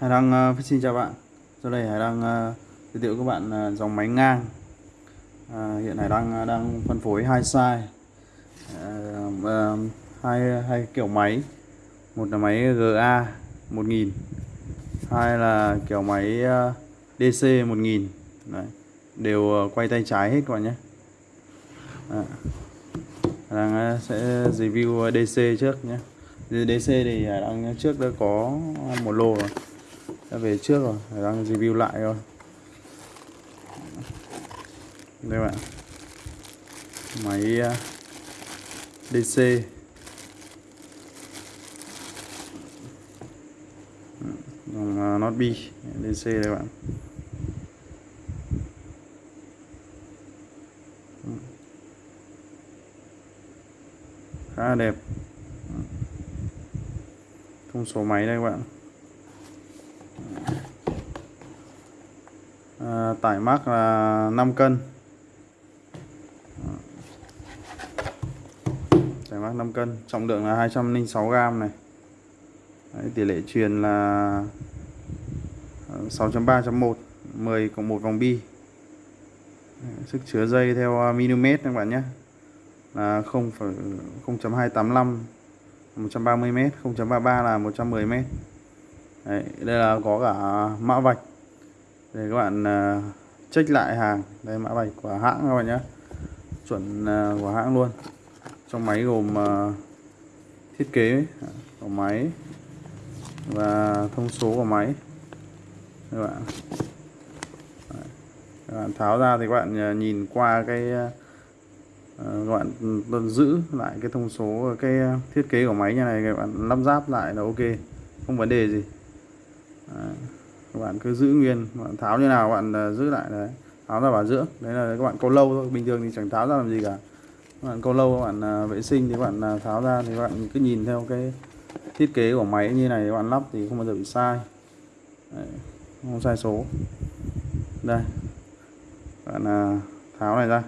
Hải Đăng uh, xin chào bạn. Sau đây Hải Đăng uh, giới thiệu các bạn uh, dòng máy ngang. Uh, Hiện Hải Đăng uh, đang phân phối hai size. Uh, uh, hai, hai kiểu máy. Một là máy GA 1000 Hai là kiểu máy uh, DC 1000 Đấy. Đều uh, quay tay trái hết các bạn nhé. À. Hải Đăng uh, sẽ review uh, DC trước nhé. DC thì Hải Đăng uh, trước đã có một lô rồi đã về trước rồi, phải đang review lại rồi đây bạn. Máy à, DC dòng à, Not B DC đây bạn. Khá là đẹp. Thông số máy đây các bạn. À, tải mắc là 5 cân. Tải mắc 5 cân trọng lượng là 206 gram này. Đấy, tỷ lệ truyền là ờ, 6.3.1 10 cộng 1 vòng bi. Sức chứa dây theo mm các bạn nhé. Là 0,0.285 130 m 0.33 là 110 m Đấy, đây là có cả mã vạch để các bạn à, check lại hàng. Đây, mã vạch của hãng các bạn nhé. Chuẩn à, của hãng luôn. Trong máy gồm à, thiết kế của máy và thông số của máy. Các bạn. Các bạn tháo ra thì các bạn nhìn qua cái các bạn giữ lại cái thông số cái thiết kế của máy như này, các bạn lắp ráp lại là ok. Không vấn đề gì. Đấy các bạn cứ giữ nguyên bạn tháo như nào bạn à, giữ lại đấy. Tháo ra bảo dưỡng. Đấy là các bạn câu lâu thôi bình thường thì chẳng tháo ra làm gì cả. Các bạn câu lâu các bạn à, vệ sinh thì các bạn à, tháo ra thì các bạn cứ nhìn theo cái thiết kế của máy như này các bạn lắp thì không bao giờ bị sai. Đấy, không sai số. Đây. Bạn tháo này ra.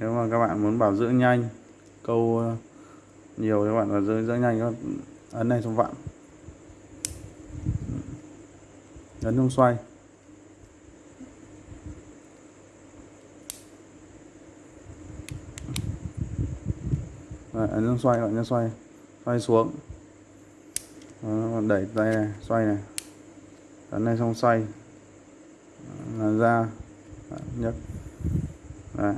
Nếu mà các bạn muốn bảo dưỡng nhanh câu nhiều thì các bạn bảo dưỡng nhanh các ấn này xong vặn. Ấn không xoay. Đấy, ấn không xoay bạn xoay. Xoay xuống. Đó, đẩy tay này xoay này. Ấn này xong xoay. Là ra nhấc. Đấy.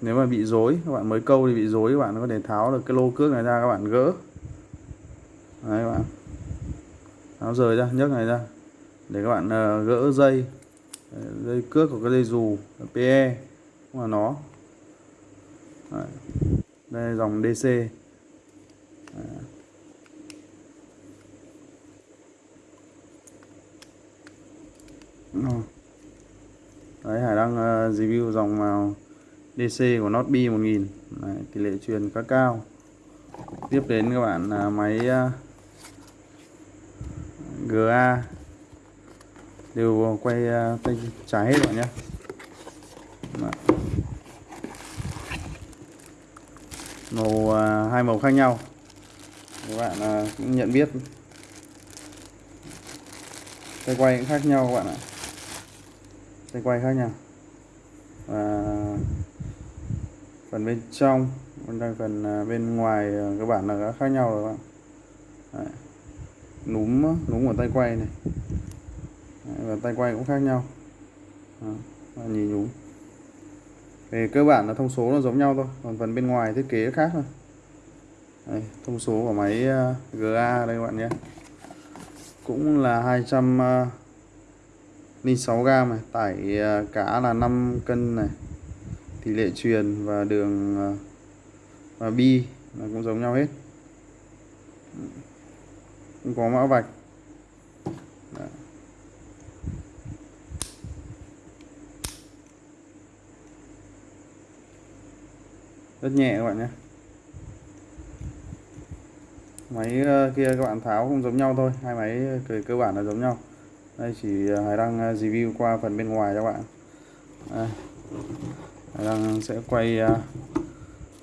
nếu mà bị rối các bạn mới câu thì bị rối các bạn có thể tháo được cái lô cước này ra các bạn gỡ. Đấy các bạn tháo rời ra nhấc này ra. Để các bạn ờ, gỡ dây. Dây cước của cái dây dù PE cũng là nó. Đấy. đây là dòng DC Đấy. Hải đang uh, review dòng màu DC của Not B 1000 Đấy, tỷ lệ truyền khá cao. Tiếp đến các bạn là máy uh, GA đều quay à, tay trái hết rồi nhé màu à, hai màu khác nhau. Các bạn à, cũng nhận biết. Tay quay cũng khác nhau các bạn ạ. Tay quay khác nhau. Và phần bên trong phần bên ngoài các bạn là khác nhau rồi các bạn Đấy núm núm của tay quay này. Và tay quay cũng khác nhau. Đó, nhìn nhúm về cơ bản là thông số nó giống nhau thôi còn phần bên ngoài thiết kế khác thôi. Đây, thông số của máy à, GA đây các bạn nhé. Cũng là 206 à, gram này tải ờ, cá là 5 cân này. Tỷ lệ truyền và đường và bi là cũng giống nhau hết không có mã vạch. Đấy. rất nhẹ các bạn nhé. Máy ờ, kia các bạn tháo cũng giống nhau thôi. Hai máy cơ, cơ bản là giống nhau. Đây chỉ Hải đăng ờ, review qua phần bên ngoài cho các bạn. Đây. Hải đăng sẽ quay ờ,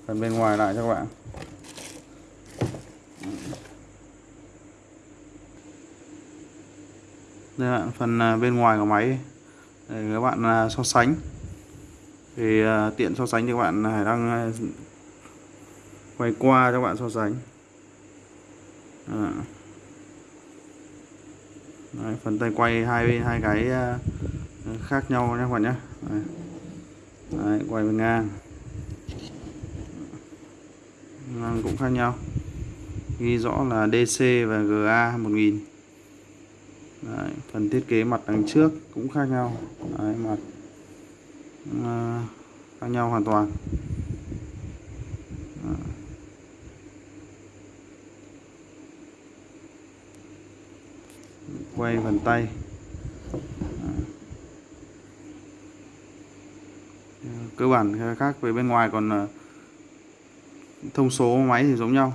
phần bên ngoài lại cho các bạn. Đây là phần à, bên ngoài của máy. Để các bạn à, so sánh. Thì à, tiện so sánh thì các bạn Hải đang quay qua cho các bạn so sánh. À. Đấy, phần tay quay hai bên hai cái khác nhau nhé các bạn nhé. Đấy. Đấy, quay bên ngang. Ngang cũng khác nhau. Ghi rõ là DC và GA 1000 Đấy, phần thiết kế mặt đằng trước cũng khác nhau Đấy, mặt à, khác nhau hoàn toàn Đấy. quay phần tay Đấy. cơ bản khác về bên ngoài còn à, thông số máy thì giống nhau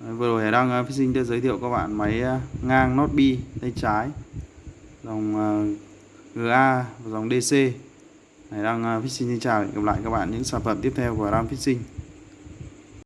vừa rồi Hải Đăng uh, ờ, sinh đã giới thiệu các bạn máy ờ, ngang nốt bi tay trái dòng ờ, GA và dòng DC Hải Đăng uh, sinh xin chào hẹn gặp lại các bạn những sản phẩm tiếp theo của Ram sinh.